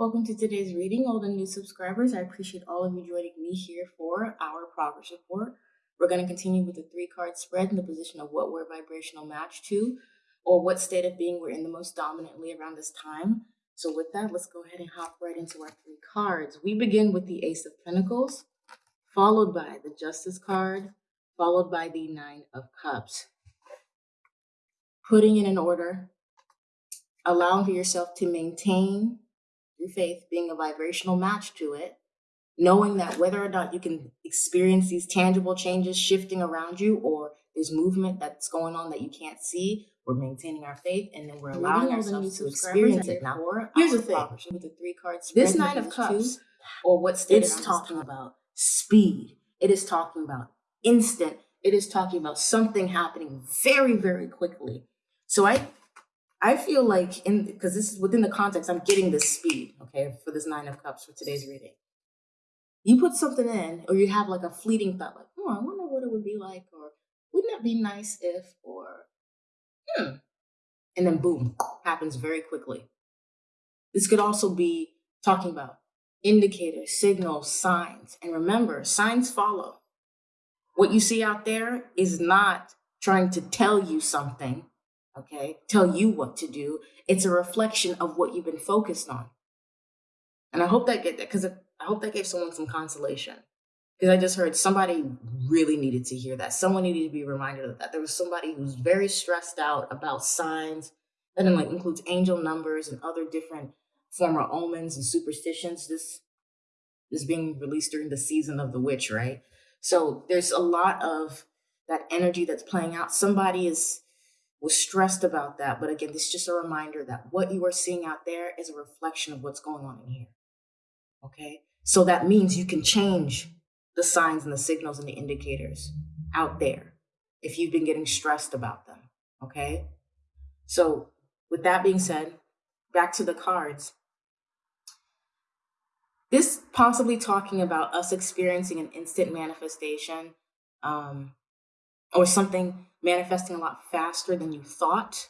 Welcome to today's reading, old and new subscribers. I appreciate all of you joining me here for our progress report. We're going to continue with the three card spread in the position of what we're vibrational match to, or what state of being we're in the most dominantly around this time. So with that, let's go ahead and hop right into our three cards. We begin with the Ace of Pentacles, followed by the Justice card, followed by the Nine of Cups. Putting in an order, allowing for yourself to maintain your faith, being a vibrational match to it, knowing that whether or not you can experience these tangible changes shifting around you or there's movement that's going on that you can't see, we're maintaining our faith and then we're allowing ourselves to experience it now. Here's the thing with the three cards, this nine of cups, or what it's talking about speed. It is talking about instant. It is talking about something happening very, very quickly. So I I feel like in because this is within the context, I'm getting this speed, okay, for this nine of cups for today's reading. You put something in, or you have like a fleeting thought, like, oh, I wonder what it would be like, or wouldn't that be nice if, or hmm. And then boom, happens very quickly. This could also be talking about indicators, signals, signs. And remember, signs follow. What you see out there is not trying to tell you something okay, tell you what to do. It's a reflection of what you've been focused on. And I hope that get that because I hope that gave someone some consolation. Because I just heard somebody really needed to hear that. Someone needed to be reminded of that. There was somebody who's very stressed out about signs, that then like includes angel numbers and other different former omens and superstitions. This is being released during the season of the witch, right? So there's a lot of that energy that's playing out. Somebody is was stressed about that. But again, this is just a reminder that what you are seeing out there is a reflection of what's going on in here. Okay. So that means you can change the signs and the signals and the indicators out there if you've been getting stressed about them. Okay. So, with that being said, back to the cards. This possibly talking about us experiencing an instant manifestation um, or something manifesting a lot faster than you thought.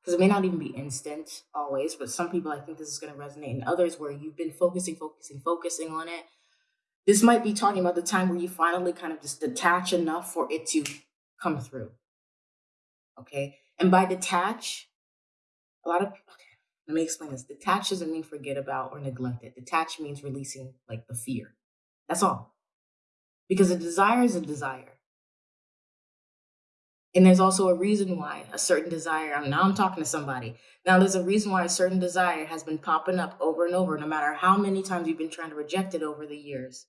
Because it may not even be instant always but some people i think this is going to resonate and others where you've been focusing focusing focusing on it. This might be talking about the time where you finally kind of just detach enough for it to come through. Okay? And by detach a lot of okay, let me explain this. Detach doesn't mean forget about or neglect it. Detach means releasing like the fear. That's all. Because a desire is a desire and there's also a reason why a certain desire, now I'm talking to somebody. Now there's a reason why a certain desire has been popping up over and over, no matter how many times you've been trying to reject it over the years.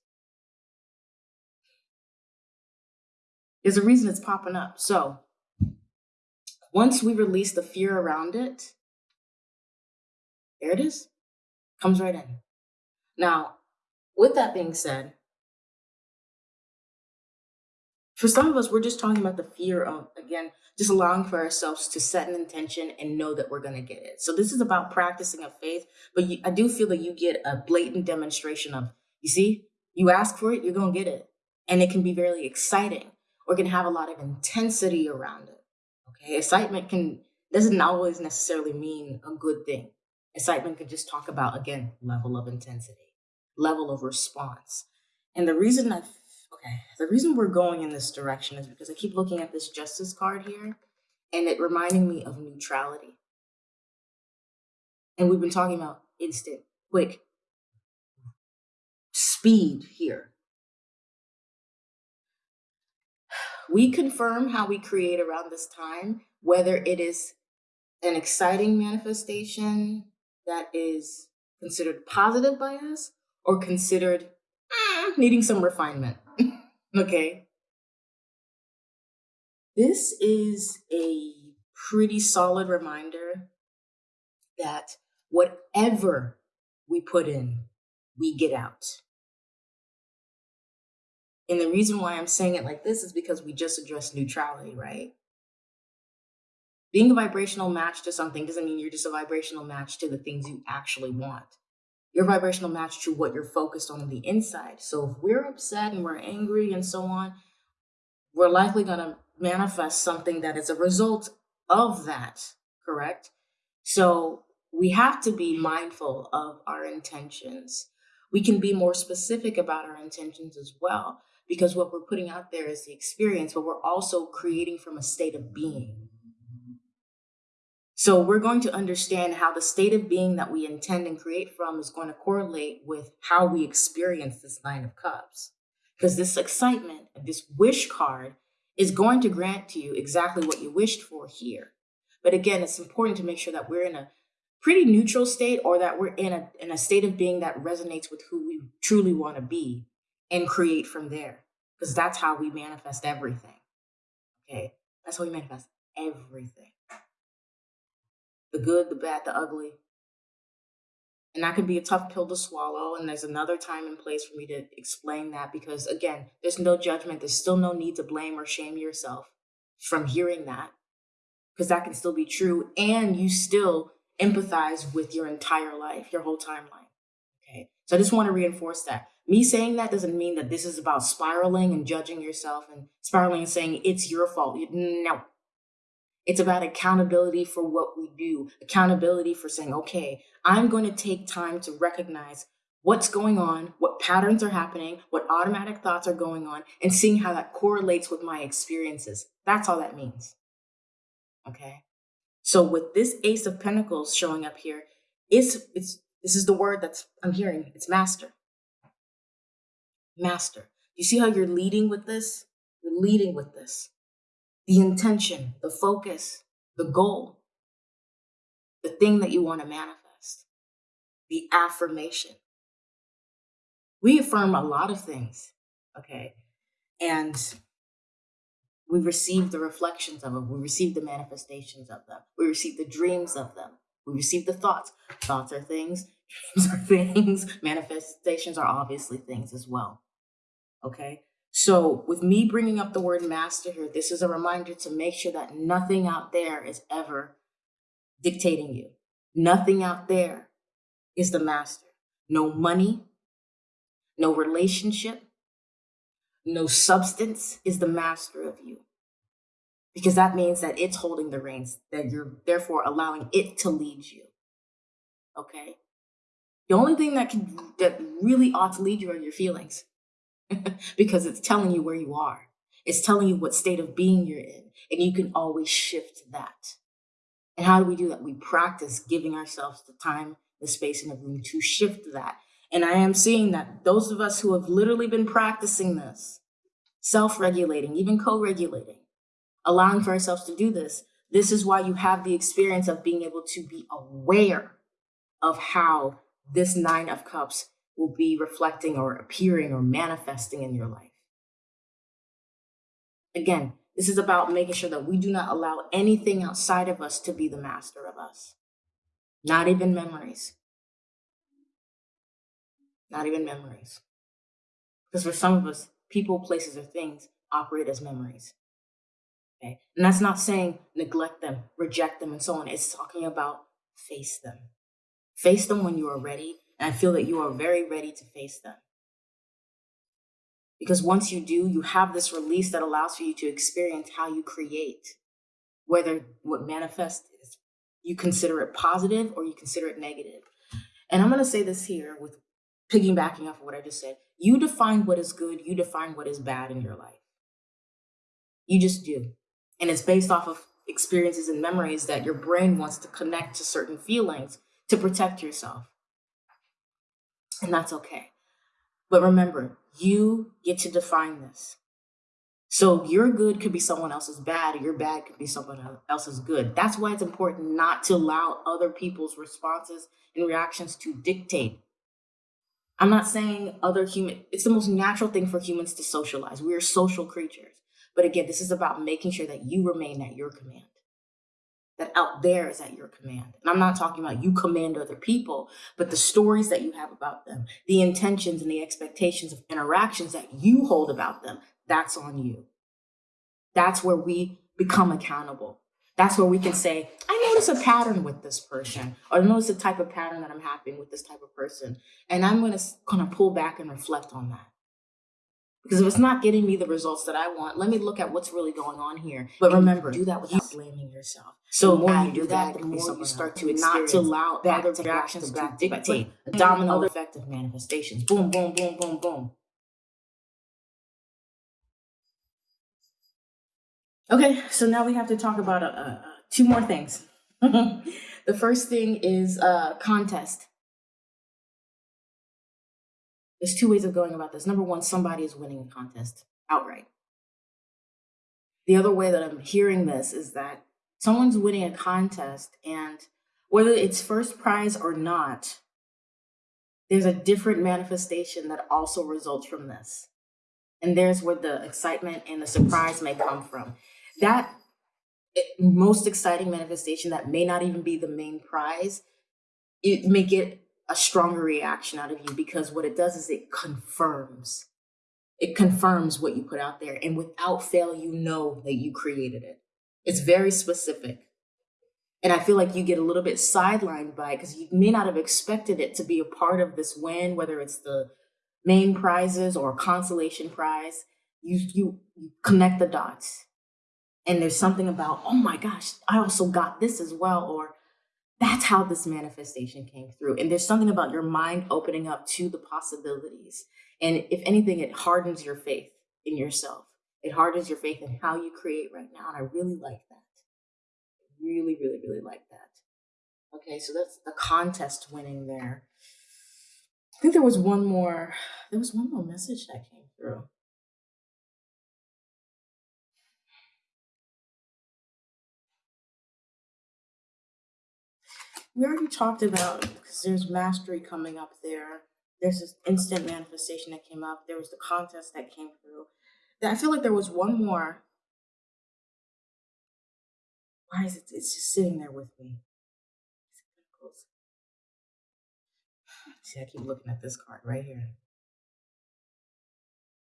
There's a reason it's popping up. So once we release the fear around it, there it is, comes right in. Now, with that being said, for some of us, we're just talking about the fear of, again, just allowing for ourselves to set an intention and know that we're going to get it. So this is about practicing of faith, but you, I do feel that you get a blatant demonstration of, you see, you ask for it, you're going to get it. And it can be very exciting or can have a lot of intensity around it. Okay. Excitement can, doesn't always necessarily mean a good thing. Excitement can just talk about, again, level of intensity, level of response. And the reason I Okay, the reason we're going in this direction is because I keep looking at this justice card here and it reminding me of neutrality. And we've been talking about instant, quick, speed here. We confirm how we create around this time, whether it is an exciting manifestation that is considered positive by us or considered eh, needing some refinement. Okay. This is a pretty solid reminder that whatever we put in, we get out. And the reason why I'm saying it like this is because we just addressed neutrality, right? Being a vibrational match to something doesn't mean you're just a vibrational match to the things you actually want your vibrational match to what you're focused on, on the inside. So if we're upset and we're angry and so on, we're likely going to manifest something that is a result of that, correct? So we have to be mindful of our intentions. We can be more specific about our intentions as well, because what we're putting out there is the experience, but we're also creating from a state of being. So we're going to understand how the state of being that we intend and create from is going to correlate with how we experience this Nine of Cups. Because this excitement, this wish card, is going to grant to you exactly what you wished for here. But again, it's important to make sure that we're in a pretty neutral state or that we're in a, in a state of being that resonates with who we truly want to be and create from there. Because that's how we manifest everything. Okay? That's how we manifest everything the good, the bad, the ugly. And that can be a tough pill to swallow. And there's another time and place for me to explain that because, again, there's no judgment. There's still no need to blame or shame yourself from hearing that because that can still be true. And you still empathize with your entire life, your whole timeline. Okay. So I just want to reinforce that. Me saying that doesn't mean that this is about spiraling and judging yourself and spiraling and saying it's your fault. No. It's about accountability for what we do, accountability for saying, okay, I'm going to take time to recognize what's going on, what patterns are happening, what automatic thoughts are going on, and seeing how that correlates with my experiences. That's all that means. Okay. So with this Ace of Pentacles showing up here, it's it's this is the word that's I'm hearing. It's master. Master. You see how you're leading with this? You're leading with this. The intention, the focus, the goal, the thing that you want to manifest, the affirmation. We affirm a lot of things, okay? And we receive the reflections of them. We receive the manifestations of them. We receive the dreams of them. We receive the thoughts. Thoughts are things, dreams are things, manifestations are obviously things as well. Okay? So, with me bringing up the word master here, this is a reminder to make sure that nothing out there is ever dictating you. Nothing out there is the master. No money, no relationship, no substance is the master of you because that means that it's holding the reins, that you're therefore allowing it to lead you. Okay? The only thing that can that really ought to lead you are your feelings. because it's telling you where you are. It's telling you what state of being you're in, and you can always shift that. And how do we do that? We practice giving ourselves the time, the space, and the room to shift that. And I am seeing that those of us who have literally been practicing this, self regulating, even co regulating, allowing for ourselves to do this. This is why you have the experience of being able to be aware of how this Nine of Cups will be reflecting or appearing or manifesting in your life. Again, this is about making sure that we do not allow anything outside of us to be the master of us. Not even memories. Not even memories. Because for some of us, people, places, or things operate as memories. Okay. And that's not saying neglect them, reject them, and so on. It's talking about face them. Face them when you are ready. And I feel that you are very ready to face them. Because once you do, you have this release that allows for you to experience how you create, whether what manifests is you consider it positive or you consider it negative. And I'm going to say this here with piggybacking off of what I just said. You define what is good, you define what is bad in your life. You just do. And it's based off of experiences and memories that your brain wants to connect to certain feelings to protect yourself. And that's okay. But remember, you get to define this. So your good could be someone else's bad, or your bad could be someone else's good. That's why it's important not to allow other people's responses and reactions to dictate. I'm not saying other human, it's the most natural thing for humans to socialize. We are social creatures. But again, this is about making sure that you remain at your command, that out there is at your command. And I'm not talking about you command other people, but the stories that you have about them, the intentions and the expectations of interactions that you hold about them, that's on you. That's where we become accountable. That's where we can say, I notice a pattern with this person, or I notice the type of pattern that I'm having with this type of person. And I'm gonna kind of pull back and reflect on that. Because if it's not getting me the results that I want, let me look at what's really going on here. But remember, do that without blaming yourself. So the more you do that, the more you start to not to allow other reactions to dictate a domino effect of manifestations. Boom, boom, boom, boom, boom. Okay, so now we have to talk about uh, uh, two more things. the first thing is uh, contest. There's two ways of going about this. Number one, somebody is winning a contest outright. The other way that I'm hearing this is that someone's winning a contest, and whether it's first prize or not, there's a different manifestation that also results from this. And there's where the excitement and the surprise may come from that eh, most exciting manifestation that may not even be the main prize, it may get a stronger reaction out of you because what it does is it confirms. It confirms what you put out there. And without fail, you know that you created it. It's very specific. And I feel like you get a little bit sidelined by it because you may not have expected it to be a part of this win, whether it's the main prizes or consolation prize. You, you, you connect the dots and there's something about, oh my gosh, I also got this as well, or that's how this manifestation came through. And there's something about your mind opening up to the possibilities. And if anything, it hardens your faith in yourself. It hardens your faith in how you create right now. And I really like that. Really, really, really like that. Okay, so that's the contest winning there. I think there was one more, there was one more message that came through. We already talked about because there's mastery coming up there. There's this instant manifestation that came up. There was the contest that came through. I feel like there was one more. Why is it? It's just sitting there with me. See, I keep looking at this card right here.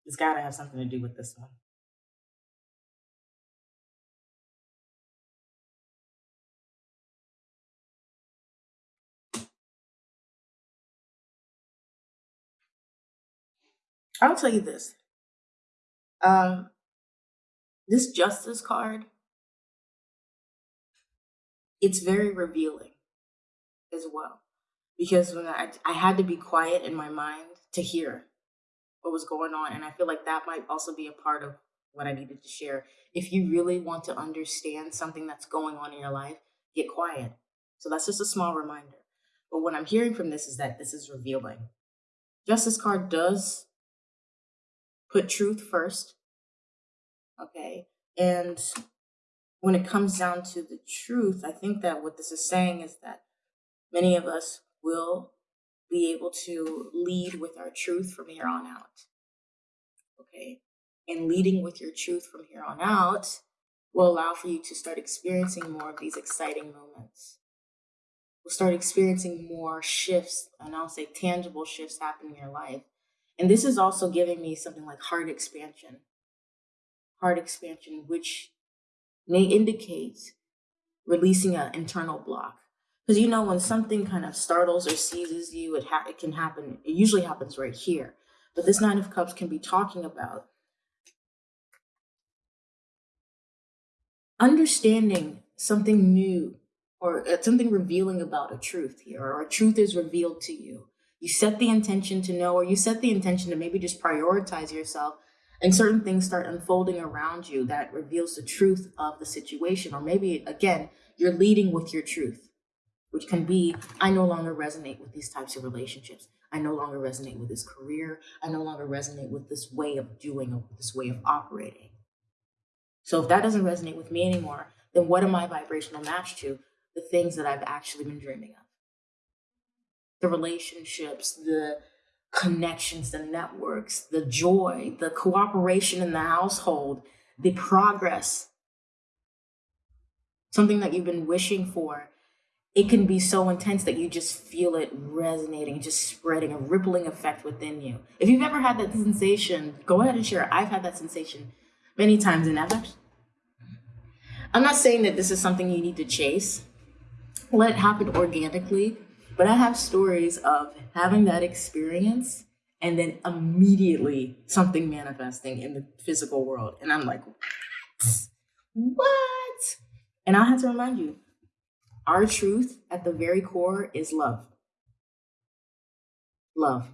It's got to have something to do with this one. I'll tell you this. Um, this justice card, it's very revealing as well. Because when I, I had to be quiet in my mind to hear what was going on. And I feel like that might also be a part of what I needed to share. If you really want to understand something that's going on in your life, get quiet. So that's just a small reminder. But what I'm hearing from this is that this is revealing. Justice card does put truth first. Okay. And when it comes down to the truth, I think that what this is saying is that many of us will be able to lead with our truth from here on out. Okay. And leading with your truth from here on out will allow for you to start experiencing more of these exciting moments. We'll start experiencing more shifts, and I'll say tangible shifts happen in your life and this is also giving me something like heart expansion. Heart expansion, which may indicate releasing an internal block. Because you know, when something kind of startles or seizes you, it, it can happen, it usually happens right here. But this Nine of Cups can be talking about understanding something new or uh, something revealing about a truth here, or a truth is revealed to you you set the intention to know, or you set the intention to maybe just prioritize yourself, and certain things start unfolding around you that reveals the truth of the situation. Or maybe, again, you're leading with your truth, which can be I no longer resonate with these types of relationships. I no longer resonate with this career. I no longer resonate with this way of doing or this way of operating. So if that doesn't resonate with me anymore, then what am I vibrational match to? The things that I've actually been dreaming of the relationships, the connections, the networks, the joy, the cooperation in the household, the progress, something that you've been wishing for. It can be so intense that you just feel it resonating, just spreading a rippling effect within you. If you've ever had that sensation, go ahead and share. I've had that sensation many times, and I've I'm not saying that this is something you need to chase. Let it happen organically but I have stories of having that experience and then immediately something manifesting in the physical world. And I'm like, what? What? And I have to remind you, our truth at the very core is love. Love.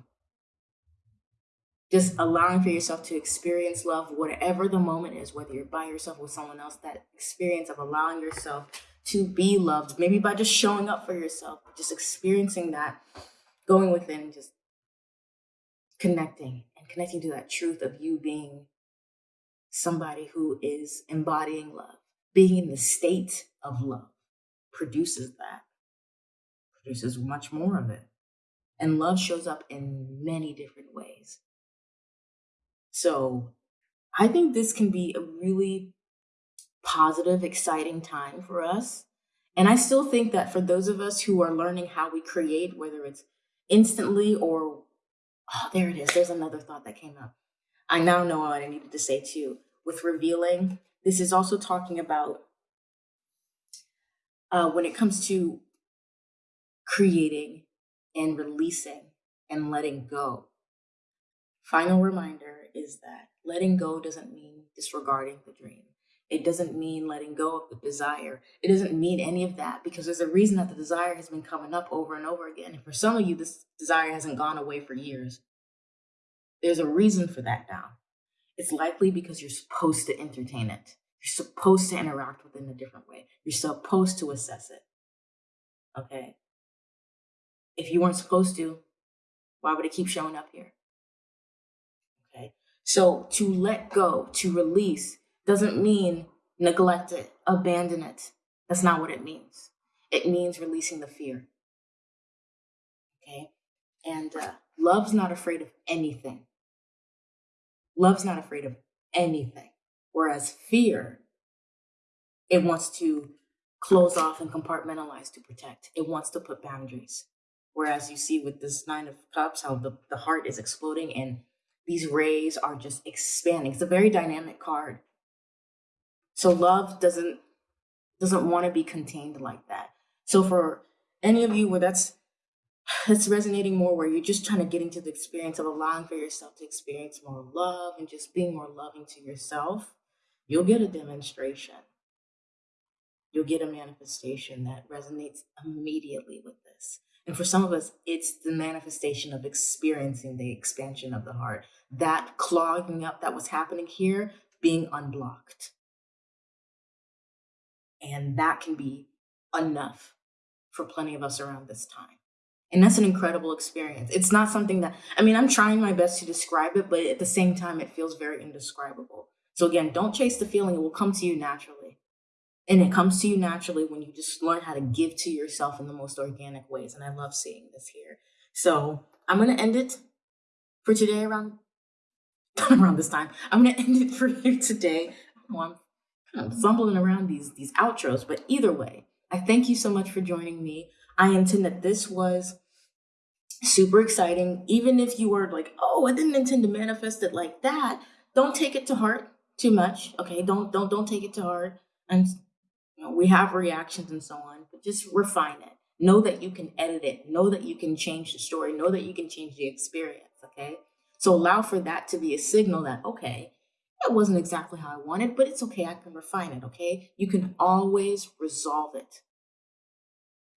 Just allowing for yourself to experience love, whatever the moment is, whether you're by yourself with someone else, that experience of allowing yourself to be loved, maybe by just showing up for yourself, just experiencing that, going within, just connecting and connecting to that truth of you being somebody who is embodying love, being in the state of love produces that, produces much more of it. And love shows up in many different ways. So I think this can be a really positive, exciting time for us. And I still think that for those of us who are learning how we create, whether it's instantly or, oh, there it is, there's another thought that came up. I now know what I needed to say too. With revealing, this is also talking about uh, when it comes to creating and releasing and letting go. Final reminder is that letting go doesn't mean disregarding the dream. It doesn't mean letting go of the desire. It doesn't mean any of that because there's a reason that the desire has been coming up over and over again. And for some of you, this desire hasn't gone away for years. There's a reason for that now. It's likely because you're supposed to entertain it. You're supposed to interact with it in a different way. You're supposed to assess it. Okay? If you weren't supposed to, why would it keep showing up here? Okay? So to let go, to release, doesn't mean neglect it, abandon it. That's not what it means. It means releasing the fear. Okay? And uh, love's not afraid of anything. Love's not afraid of anything. Whereas fear, it wants to close off and compartmentalize to protect. It wants to put boundaries. Whereas you see with this Nine of Cups, how the, the heart is exploding and these rays are just expanding. It's a very dynamic card. So love doesn't doesn't want to be contained like that. So for any of you where that's that's resonating more where you're just trying to get into the experience of allowing for yourself to experience more love and just being more loving to yourself, you'll get a demonstration. You'll get a manifestation that resonates immediately with this. And for some of us, it's the manifestation of experiencing the expansion of the heart. That clogging up that was happening here being unblocked. And that can be enough for plenty of us around this time. And that's an incredible experience. It's not something that, I mean, I'm trying my best to describe it, but at the same time, it feels very indescribable. So again, don't chase the feeling, it will come to you naturally. And it comes to you naturally when you just learn how to give to yourself in the most organic ways. And I love seeing this here. So I'm going to end it for today around around this time. I'm going to end it for you today. Oh, I'm Um, fumbling around these these outros, but either way, I thank you so much for joining me. I intend that this was super exciting. Even if you were like, "Oh, I didn't intend to manifest it like that," don't take it to heart too much. Okay, don't don't don't take it to heart. And you know, we have reactions and so on, but just refine it. Know that you can edit it. Know that you can change the story. Know that you can change the experience. Okay. So allow for that to be a signal that, okay, that wasn't exactly how I wanted, but it's okay. I can refine it. Okay. You can always resolve it.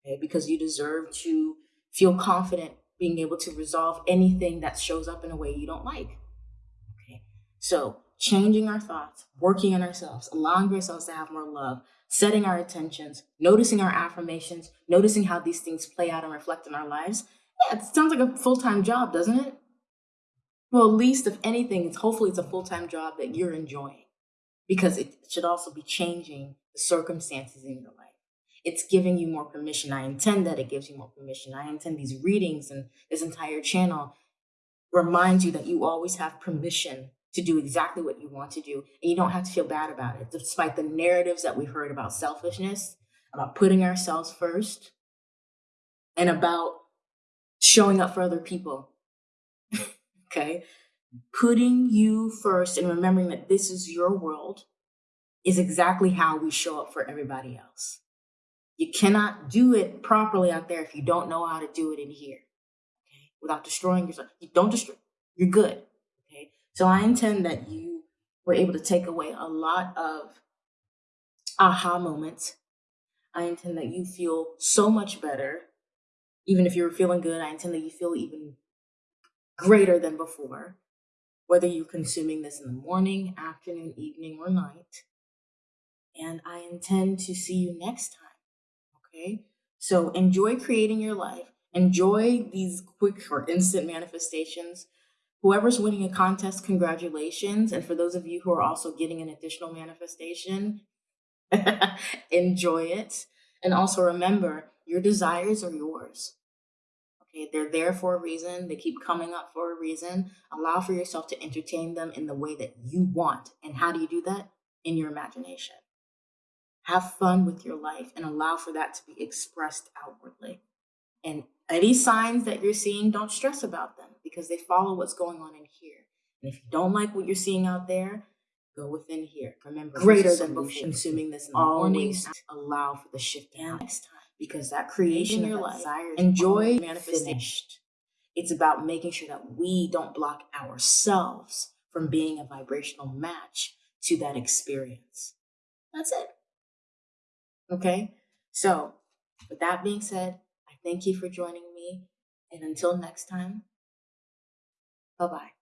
Okay. Because you deserve to feel confident being able to resolve anything that shows up in a way you don't like. Okay. So changing our thoughts, working on ourselves, allowing ourselves to have more love, setting our intentions, noticing our affirmations, noticing how these things play out and reflect in our lives. Yeah, it sounds like a full time job, doesn't it? Well, least if anything, it's hopefully it's a full time job that you're enjoying because it should also be changing the circumstances in your life. It's giving you more permission. I intend that it gives you more permission. I intend these readings and this entire channel reminds you that you always have permission to do exactly what you want to do. And you don't have to feel bad about it, despite the narratives that we've heard about selfishness, about putting ourselves first, and about showing up for other people. Okay? Putting you first and remembering that this is your world is exactly how we show up for everybody else. You cannot do it properly out there if you don't know how to do it in here. Okay? Without destroying yourself. You don't destroy you're good. Okay. So I intend that you were able to take away a lot of aha moments. I intend that you feel so much better. Even if you're feeling good, I intend that you feel even greater than before, whether you're consuming this in the morning, afternoon, evening, or night. And I intend to see you next time. Okay. So enjoy creating your life. Enjoy these quick or instant manifestations. Whoever's winning a contest, congratulations. And for those of you who are also getting an additional manifestation, enjoy it. And also remember, your desires are yours. Okay, they're there for a reason. They keep coming up for a reason. Allow for yourself to entertain them in the way that you want. And how do you do that? In your imagination. Have fun with your life and allow for that to be expressed outwardly. And any signs that you're seeing, don't stress about them because they follow what's going on in here. And if you don't like what you're seeing out there, go within here. Remember, greater than before. Consuming this in the Always morning, allow for the shift down next time because that creation in your life, enjoy manifestation. It's about making sure that we don't block ourselves from being a vibrational match to that experience. That's it. Okay. So, with that being said, I thank you for joining me. And until next time, bye bye.